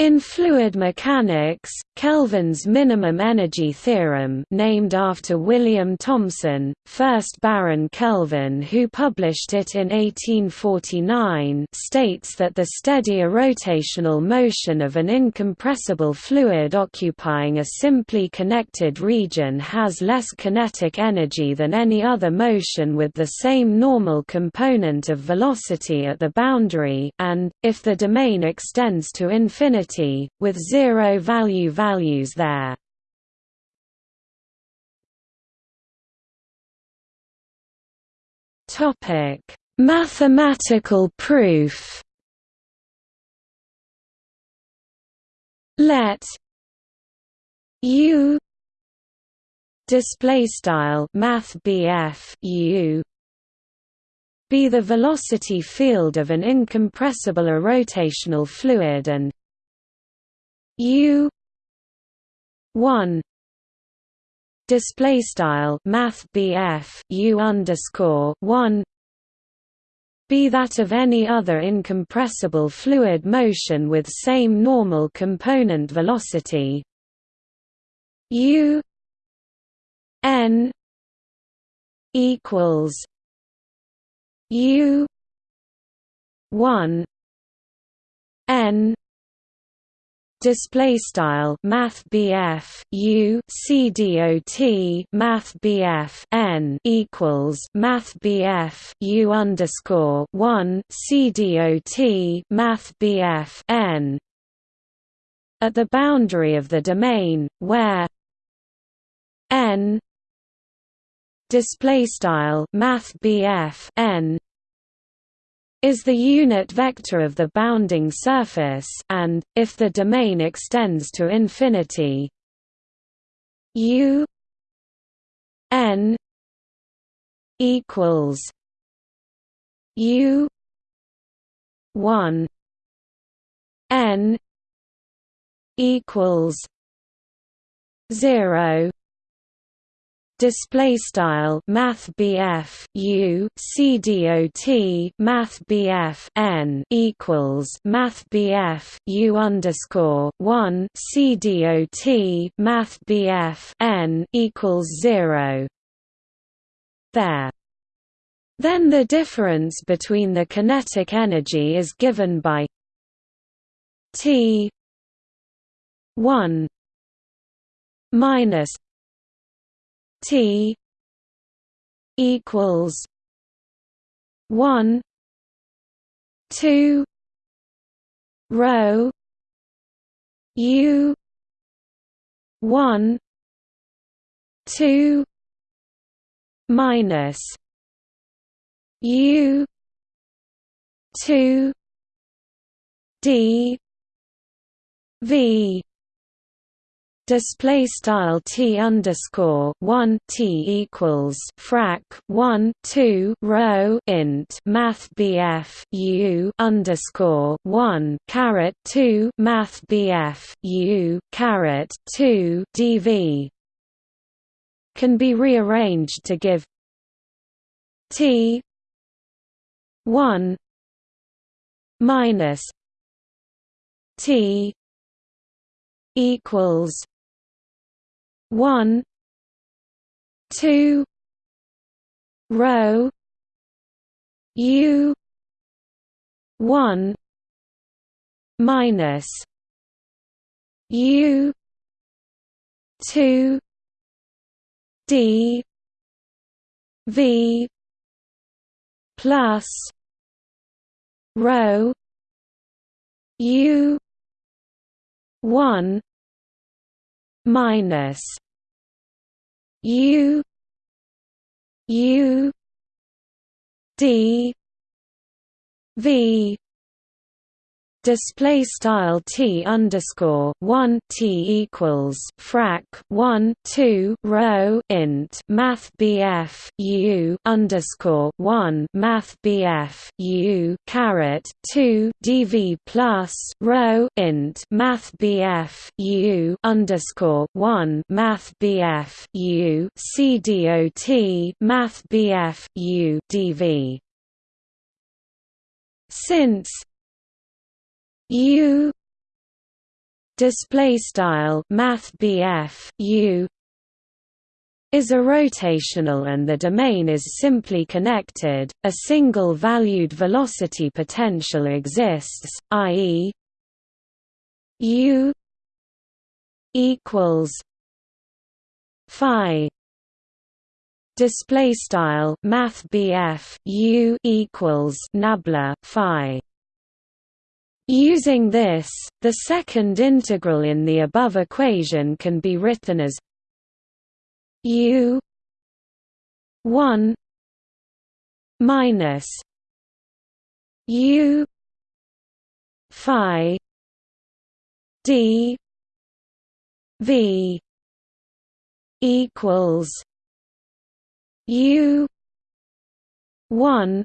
In fluid mechanics, Kelvin's minimum energy theorem named after William Thomson, 1st Baron Kelvin who published it in 1849 states that the steady irrotational motion of an incompressible fluid occupying a simply connected region has less kinetic energy than any other motion with the same normal component of velocity at the boundary and, if the domain extends to infinity with zero value values there. Topic: Mathematical proof. Let U display style math U be the velocity field of an incompressible irrotational fluid and U one display style math BF U underscore one be that of any other incompressible fluid motion with same normal component velocity. U N equals U one N display style math BF U C D O T math BF N equals math BF U underscore one C D O T math BF N. At the boundary of the domain where N display style math BF N is the unit vector of the bounding surface and, if the domain extends to infinity u n equals u 1 n equals 0 display style math BF U C D O T math BF N equals math BF U underscore one C D O T math BF N equals zero. There. Then the difference between the kinetic energy is given by T one minus T equals one two rho U one two minus U two D V display style t underscore one t equals frac one two rho int math bf u underscore one caret two math bf u caret two dv can be rearranged to give t one minus t equals one two rho U one minus U two D V plus rho U one minus U U D V display style t underscore one t equals frac one two rho int math bf u underscore one math bf u caret two dv plus rho int math bf u underscore one math bf u c dot math bf u dv since U display style math u is a rotational and the domain is simply connected, a single valued velocity potential exists, i.e. u equals phi display style math u equals nabla phi Using this, the second integral in the above equation can be written as u 1 minus u phi d v equals u 1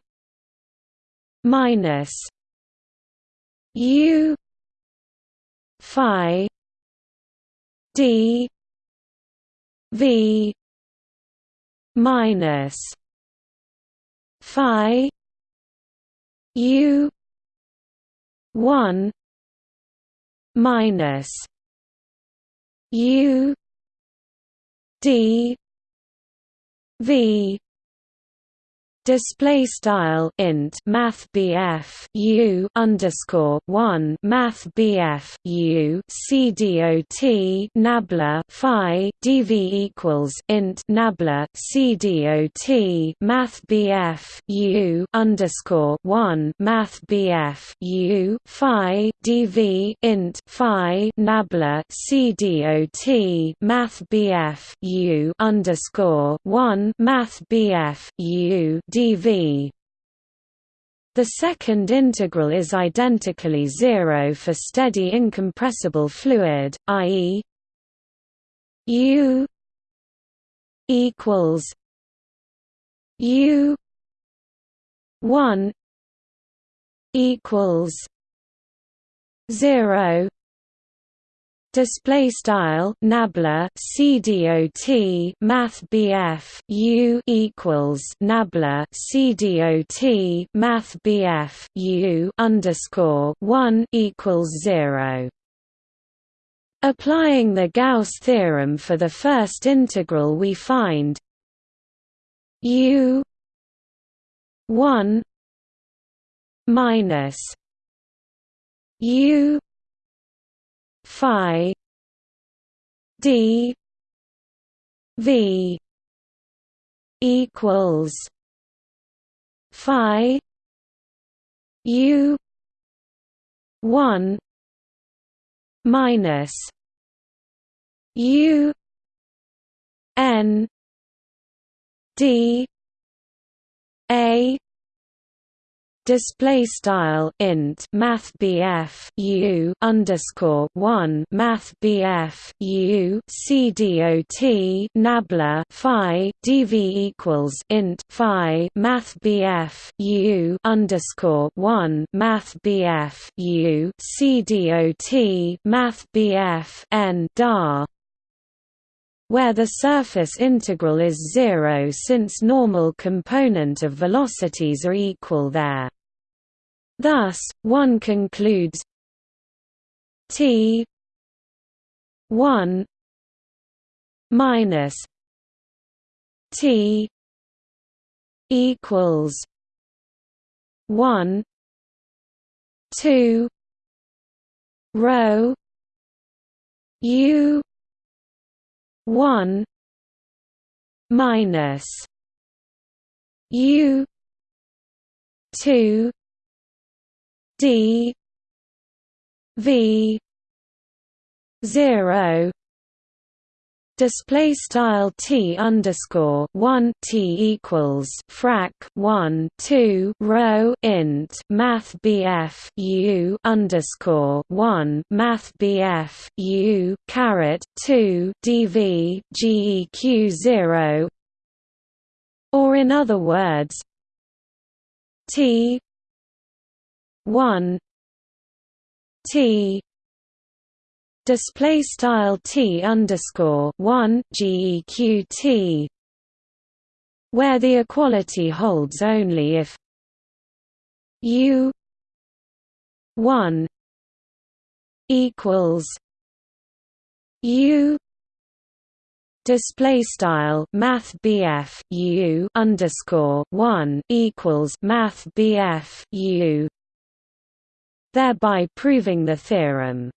minus u phi d v minus phi u 1 minus u d v display style int math BF U underscore 1 math BF U C dot nabla phi dv equals int nabla C dot math BF U underscore 1 math BF U phi dv int phi nabla C dot math BF U underscore 1 math BF U dv the second integral is identically zero for steady incompressible fluid, i.e. u equals u 1 equals 0 display style nabla cdot math bf u equals nabla cdot math bf u underscore 1 equals 0 applying the gauss theorem for the first integral we find u 1 minus u phi d v equals phi u 1 minus u n d a display style int math BF U underscore one math BF U C dot nabla Phi DV equals int Phi math BF U underscore one math BF U C dot math BF N dar where the surface integral is zero since normal component of velocities are equal there. Thus, one concludes T 1 minus T equals 1 2 rho U 1 minus U 2 D V zero display style t underscore one t equals frac one two rho int math bf u underscore one math bf u caret two dv geq zero. Or in other words t 1 T display style T underscore 1 GEQT where the equality holds only if U 1 equals U display style math BF U underscore 1 equals math BF U thereby proving the theorem